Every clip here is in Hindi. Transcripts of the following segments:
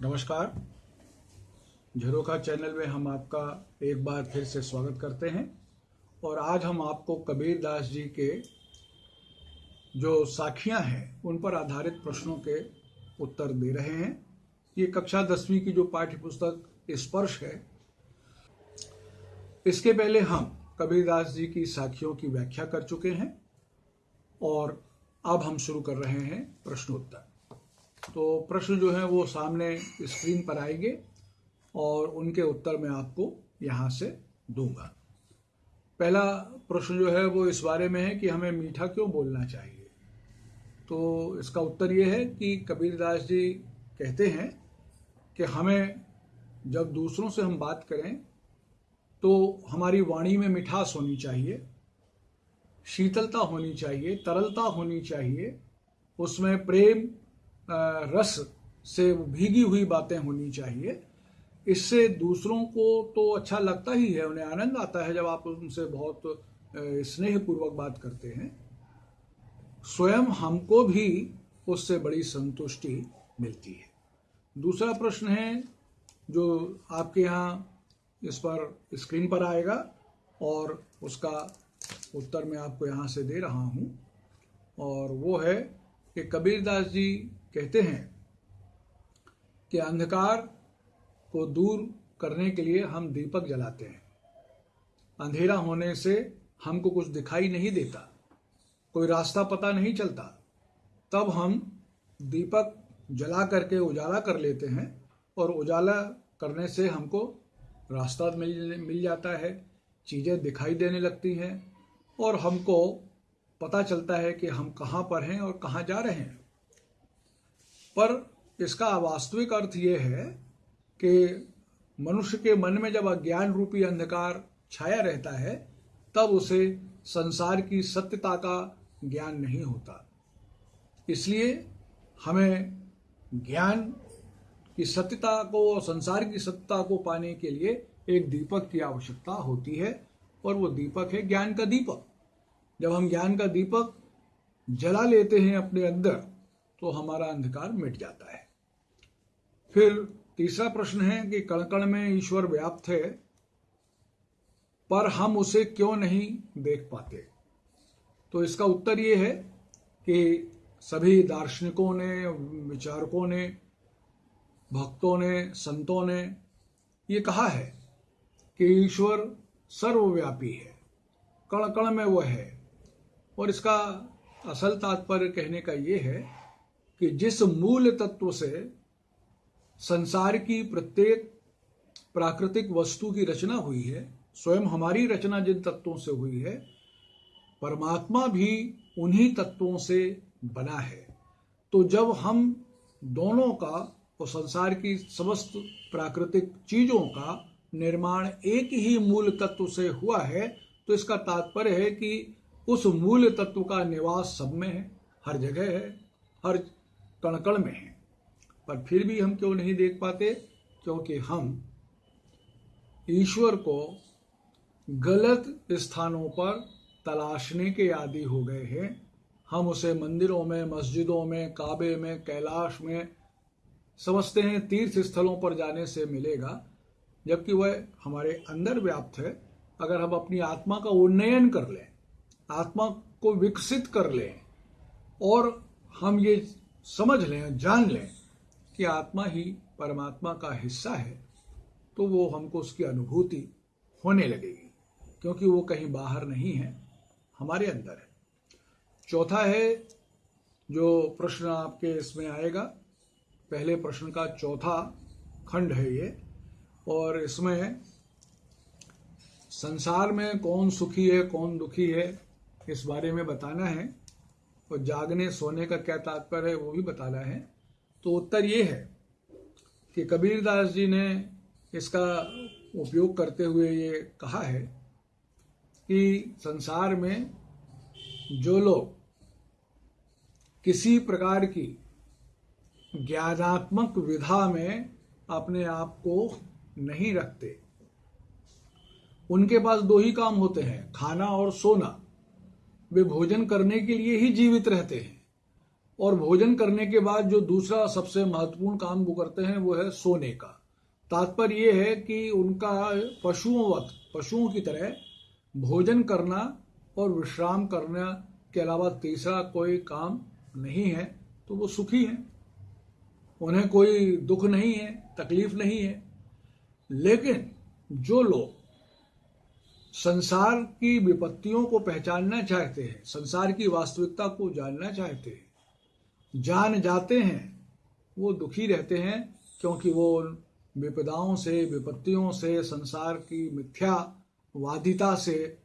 नमस्कार। झरोखा चैनल में हम आपका एक बार फिर से स्वागत करते हैं और आज हम आपको कबीर दास जी के जो साखियाँ हैं, उन पर आधारित प्रश्नों के उत्तर दे रहे हैं। ये कक्षा दसवीं की जो पाठ्य पुस्तक स्पर्श है, इसके पहले हम कबीरदास जी की साखियों की व्याख्या कर चुके हैं और अब हम शुरू कर रहे हैं प्रश्नोत्तर। तो प्रश्न जो है वो सामने स्क्रीन पर आएँगे और उनके उत्तर मैं आपको यहाँ से दूँगा। पहला प्रश्न जो है वो इस बारे में है कि हमें मीठा क्यों बोलना चाहिए? तो इसका उत्तर ये है कि कबीरदास जी कहते हैं कि हमें जब दूसरों से हम बात करें तो हमारी वाणी में मिठास होनी चाहिए, शीतलता होनी चाहिए, तरलता होनी चाहिए, उसमें प्रेम रस से भीगी हुई बातें होनी चाहिए। इससे दूसरों को तो अच्छा लगता ही है, उन्हें आनंद आता है जब आप उनसे बहुत स्नेहपूर्वक बात करते हैं। स्वयं हमको भी उससे बड़ी संतुष्टि मिलती है। दूसरा प्रश्न है, जो आपके यहाँ इस पर स्क्रीन पर आएगा और उसका उत्तर मैं आपको यहाँ से दे रहा हूँ, और वो है कि कबीरदास जी कहते हैं कि अंधकार को दूर करने के लिए हम दीपक जलाते हैं। अंधेरा होने से हमको कुछ दिखाई नहीं देता, कोई रास्ता पता नहीं चलता। तब हम दीपक जला करके उजाला कर लेते हैं और उजाला करने से हमको रास्ता मिल मिल जाता है, चीज़ें दिखाई देने लगती हैं और हमको पता चलता है कि हम कहाँ पर हैं और कहाँ जा रहे हैं। पर इसका वास्तविक अर्थ ये है कि मनुष्य के मन में जब अज्ञान रूपी अंधकार छाया रहता है, तब उसे संसार की सत्यता का ज्ञान नहीं होता। इसलिए हमें ज्ञान की सत्यता को और संसार की सत्यता को पाने के लिए एक दीपक की आवश्यकता होती है, और वो दीपक है ज्ञान का दीपक। जब हम ज्ञान का दीपक जला लेते हैं अपने अंदर तो हमारा अंधकार मिट जाता है। फिर तीसरा प्रश्न है कि कण कण में ईश्वर व्याप्त है, पर हम उसे क्यों नहीं देख पाते? तो इसका उत्तर ये है कि सभी दार्शनिकों ने, विचारकों ने, भक्तों ने, संतों ने ये कहा है कि ईश्वर सर्वव्यापी है कण कण में वह है। और इसका असल तात्पर्य कहने का ये है कि जिस मूल तत्व से संसार की प्रत्येक प्राकृतिक वस्तु की रचना हुई है, स्वयं हमारी रचना जिन तत्वों से हुई है, परमात्मा भी उन्हीं तत्वों से बना है। तो जब हम दोनों का और संसार की समस्त प्राकृतिक चीज़ों का निर्माण एक ही मूल तत्व से हुआ है तो इसका तात्पर्य है कि उस मूल तत्व का निवास सब में है, हर जगह है, हर कणकण में है। पर फिर भी हम क्यों नहीं देख पाते? क्योंकि हम ईश्वर को गलत स्थानों पर तलाशने के आदि हो गए हैं। हम उसे मंदिरों में, मस्जिदों में, काबे में, कैलाश में समझते हैं तीर्थ स्थलों पर जाने से मिलेगा, जबकि वह हमारे अंदर व्याप्त है। अगर हम अपनी आत्मा का उन्नयन कर लें, आत्मा को विकसित कर लें, और हम ये समझ लें, जान लें कि आत्मा ही परमात्मा का हिस्सा है तो वो हमको उसकी अनुभूति होने लगेगी, क्योंकि वो कहीं बाहर नहीं है, हमारे अंदर है। चौथा है, जो प्रश्न आपके इसमें आएगा, पहले प्रश्न का चौथा खंड है ये, और इसमें संसार में कौन सुखी है, कौन दुखी है, इस बारे में बताना है। और जागने, सोने का क्या तात्पर्य है, वो भी बताना है। तो उत्तर ये है कि कबीरदास जी ने इसका उपयोग करते हुए ये कहा है कि संसार में जो लोग किसी प्रकार की ज्ञानात्मक विधा में अपने आप को नहीं रखते, उनके पास दो ही काम होते हैं, खाना और सोना। वे भोजन करने के लिए ही जीवित रहते हैं। और भोजन करने के बाद जो दूसरा सबसे महत्वपूर्ण काम वो करते हैं, वो है सोने का। तात्पर्य ये है कि उनका पशुओं वक्त, पशुओं की तरह भोजन करना और विश्राम करना के अलावा तीसरा कोई काम नहीं है तो वो सुखी हैं। उन्हें कोई दुख नहीं है, तकलीफ़ नहीं है। लेकिन जो लोग संसार की विपत्तियों को पहचानना चाहते हैं, संसार की वास्तविकता को जानना चाहते हैं। जान जाते हैं, वो दुखी रहते हैं, क्योंकि वो विपदाओं से, विपत्तियों से, संसार की मिथ्यावादिता से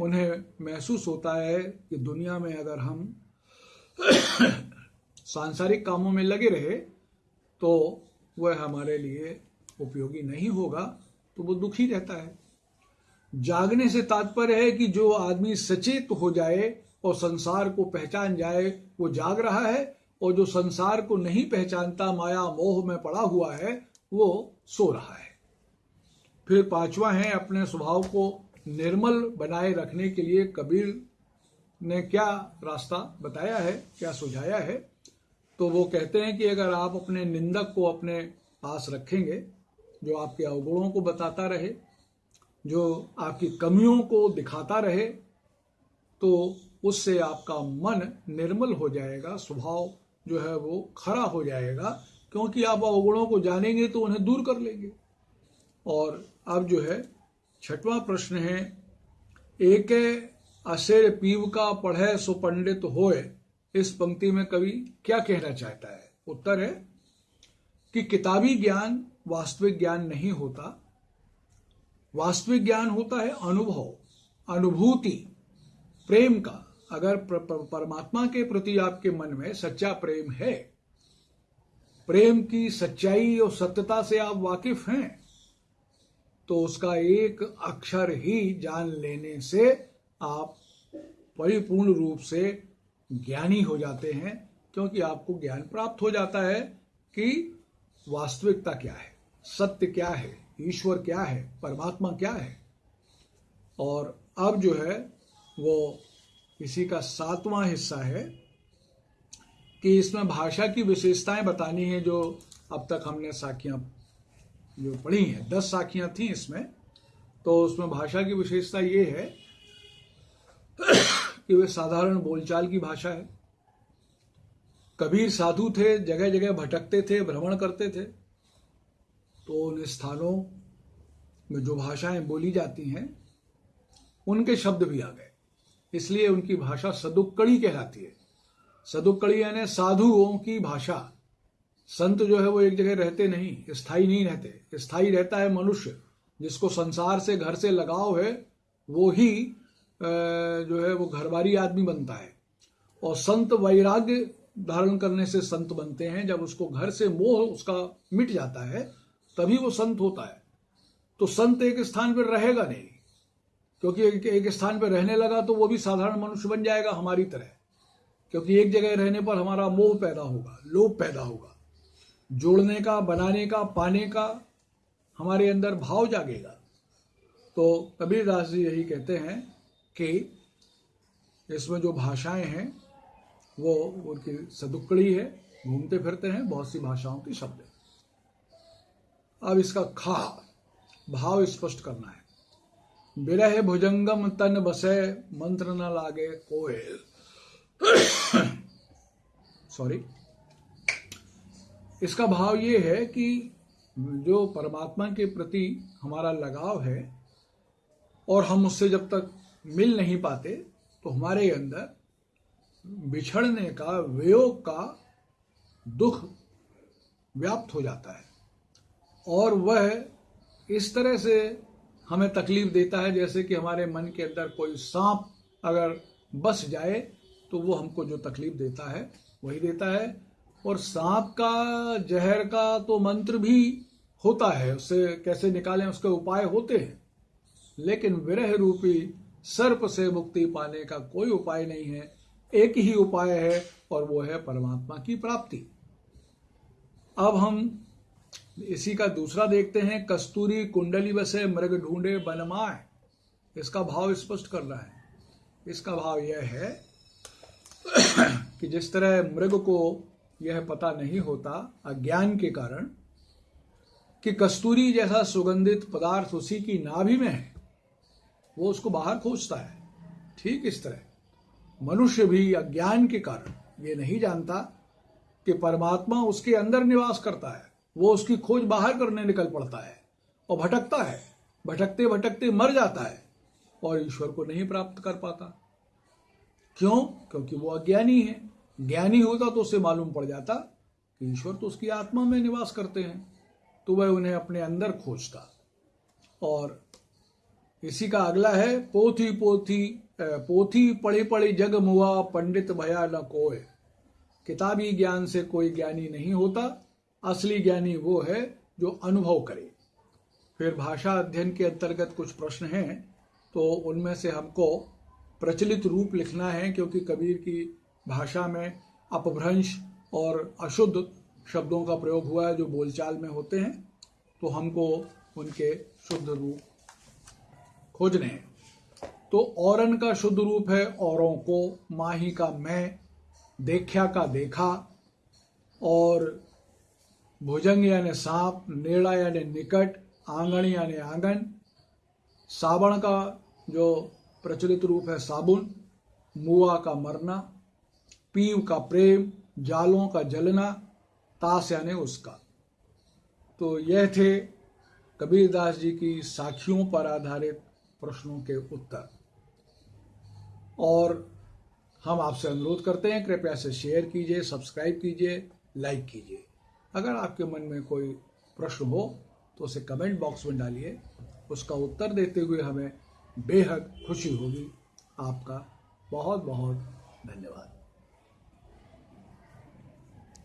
उन्हें महसूस होता है कि दुनिया में अगर हम सांसारिक कामों में लगे रहे तो वह हमारे लिए उपयोगी नहीं होगा तो वो दुखी रहता है। जागने से तात्पर्य है कि जो आदमी सचेत हो जाए और संसार को पहचान जाए, वो जाग रहा है और जो संसार को नहीं पहचानता, माया मोह में पड़ा हुआ है, वो सो रहा है। फिर पांचवा है, अपने स्वभाव को निर्मल बनाए रखने के लिए कबीर ने क्या रास्ता बताया है, क्या सुझाया है? तो वो कहते हैं कि अगर आप अपने निंदक को अपने पास रखेंगे, जो आपके अवगुणों को बताता रहे जो आपकी कमियों को दिखाता रहे तो उससे आपका मन निर्मल हो जाएगा, स्वभाव जो है वो खरा हो जाएगा, क्योंकि आप अवगुणों को जानेंगे तो उन्हें दूर कर लेंगे। और अब जो है, छठवां प्रश्न है, एक अशेर पीव का पढ़े सो पंडित होए? इस पंक्ति में कवि क्या कहना चाहता है? उत्तर है कि किताबी ज्ञान वास्तविक ज्ञान नहीं होता वास्तविक ज्ञान होता है अनुभव, अनुभूति। प्रेम का, अगर परमात्मा के प्रति आपके मन में सच्चा प्रेम है, प्रेम की सच्चाई और सत्यता से आप वाकिफ हैं तो उसका एक अक्षर ही जान लेने से आप परिपूर्ण रूप से ज्ञानी हो जाते हैं, क्योंकि आपको ज्ञान प्राप्त हो जाता है कि वास्तविकता क्या है, सत्य क्या है। ईश्वर क्या है? परमात्मा क्या है? और अब जो है, वो इसी का सातवां हिस्सा है कि इसमें भाषा की विशेषताएँ बतानी है जो अब तक हमने साखियाँ जो पढ़ी हैं। दस साखियाँ थी इसमें। तो उसमें भाषा की विशेषता ये है कि वे साधारण बोलचाल की भाषा है। कबीर साधु थे जगह जगह भटकते थे, भ्रमण करते थे। तो उन स्थानों में जो भाषाएँ बोली जाती हैं, उनके शब्द भी आ गए। इसलिए उनकी भाषा सदुक्कड़ी कहलाती है। सदुक्कड़ी यानी साधुओं की भाषा। संत जो है वो एक जगह रहते नहीं, स्थायी नहीं रहते। स्थायी रहता है मनुष्य, जिसको संसार से घर से लगाव है, वो ही जो है वो घरबारी आदमी बनता है। और संत वैराग्य धारण करने से संत बनते हैं। जब उसको घर से मोह उसका मिट जाता है तभी वो संत होता है। तो संत एक स्थान पर रहेगा नहीं। क्योंकि एक, एक स्थान पर रहने लगा तो वो भी साधारण मनुष्य बन जाएगा हमारी तरह। क्योंकि एक जगह रहने पर हमारा मोह पैदा होगा लोभ पैदा होगा। जोड़ने का बनाने का पाने का हमारे अंदर भाव जागेगा। तो कबीरदास जी यही कहते हैं कि इसमें जो भाषाएँ हैं वो उनकी सदुक्कड़ी है घूमते फिरते हैं बहुत सी भाषाओं के शब्द अब इसका खा, भाव स्पष्ट करना है। विरह भुजंगम तन बसे, मंत्र न लागे कोय सॉरी इसका भाव ये है कि जो परमात्मा के प्रति हमारा लगाव है और हम उससे जब तक मिल नहीं पाते तो हमारे अंदर बिछड़ने का, वियोग का दुख व्याप्त हो जाता है। और वह इस तरह से हमें तकलीफ़ देता है, जैसे कि हमारे मन के अंदर कोई सांप अगर बस जाए तो वो हमको जो तकलीफ़ देता है, वही देता है। और सांप का, जहर का तो मंत्र भी होता है, उससे कैसे निकालें, उसके उपाय होते हैं। लेकिन विरह रूपी सर्प से मुक्ति पाने का कोई उपाय नहीं है। एक ही उपाय है, और वो है परमात्मा की प्राप्ति। अब हम इसी का दूसरा देखते हैं, कस्तूरी कुंडली बसे मृग ढूंढे बनमाए इसका भाव स्पष्ट कर रहा है। इसका भाव यह है कि जिस तरह मृग को यह पता नहीं होता अज्ञान के कारण, कि कस्तूरी जैसा सुगंधित पदार्थ उसी की नाभि में है, वो उसको बाहर खोजता है। ठीक इस तरह। मनुष्य भी अज्ञान के कारण ये नहीं जानता कि परमात्मा उसके अंदर निवास करता है। वो उसकी खोज बाहर करने निकल पड़ता है और भटकता है। भटकते भटकते मर जाता है और ईश्वर को नहीं प्राप्त कर पाता। क्यों? क्योंकि वो अज्ञानी है। ज्ञानी होता तो उसे मालूम पड़ जाता कि ईश्वर तो उसकी आत्मा में निवास करते हैं तो वह उन्हें अपने अंदर खोजता। और इसी का अगला है, पोथी पोथी पोथी पढ़ी पढ़ी जग मुआ, पंडित भया न कोय। किताबी ज्ञान से कोई ज्ञानी नहीं होता। असली ज्ञानी वो है जो अनुभव करे। फिर भाषा अध्ययन के अंतर्गत कुछ प्रश्न हैं तो उनमें से हमको प्रचलित रूप लिखना है, क्योंकि कबीर की भाषा में अपभ्रंश और अशुद्ध शब्दों का प्रयोग हुआ है जो बोलचाल में होते हैं तो हमको उनके शुद्ध रूप खोजने हैं। तो औरन का शुद्ध रूप है, औरों को माही का मैं, देख्या का देखा, और भुजंग यानी सांप नेड़ा यानी निकट आँगन यानी आँगन, साबण का जो प्रचलित रूप है साबुन, मुआ का मरना, पीव का प्रेम, जालों का जलना ताश यानी उसका। तो यह थे कबीरदास जी की साखियों पर आधारित प्रश्नों के उत्तर। और हम आपसे अनुरोध करते हैं, कृपया से शेयर कीजिए सब्सक्राइब कीजिए लाइक कीजिए। अगर आपके मन में कोई प्रश्न हो तो उसे कमेंट बॉक्स में डालिए। उसका उत्तर देते हुए हमें बेहद खुशी होगी। आपका बहुत बहुत धन्यवाद।